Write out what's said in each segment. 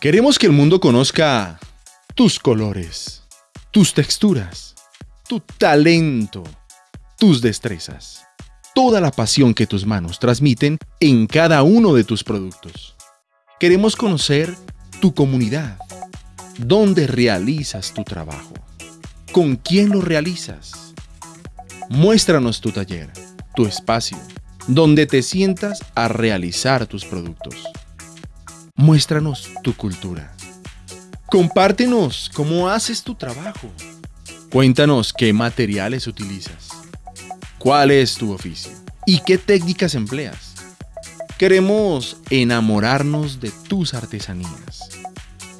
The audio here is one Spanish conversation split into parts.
Queremos que el mundo conozca tus colores, tus texturas, tu talento, tus destrezas, toda la pasión que tus manos transmiten en cada uno de tus productos. Queremos conocer tu comunidad, dónde realizas tu trabajo, con quién lo realizas. Muéstranos tu taller, tu espacio, donde te sientas a realizar tus productos. Muéstranos tu cultura. Compártenos cómo haces tu trabajo. Cuéntanos qué materiales utilizas. ¿Cuál es tu oficio? ¿Y qué técnicas empleas? Queremos enamorarnos de tus artesanías.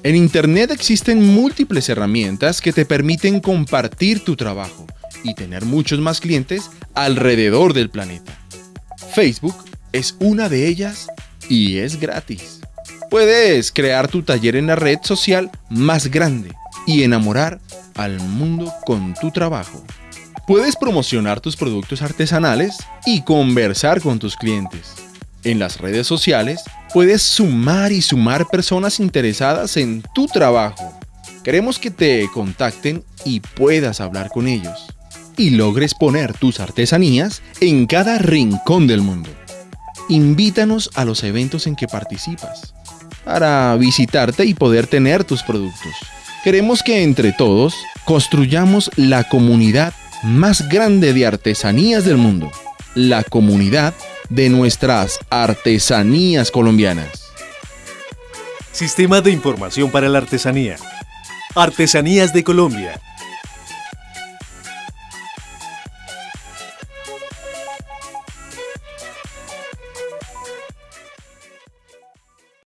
En Internet existen múltiples herramientas que te permiten compartir tu trabajo y tener muchos más clientes alrededor del planeta. Facebook es una de ellas y es gratis. Puedes crear tu taller en la red social más grande y enamorar al mundo con tu trabajo. Puedes promocionar tus productos artesanales y conversar con tus clientes. En las redes sociales puedes sumar y sumar personas interesadas en tu trabajo. Queremos que te contacten y puedas hablar con ellos y logres poner tus artesanías en cada rincón del mundo. Invítanos a los eventos en que participas para visitarte y poder tener tus productos. Queremos que entre todos construyamos la comunidad más grande de artesanías del mundo, la comunidad de nuestras artesanías colombianas. Sistema de Información para la Artesanía. Artesanías de Colombia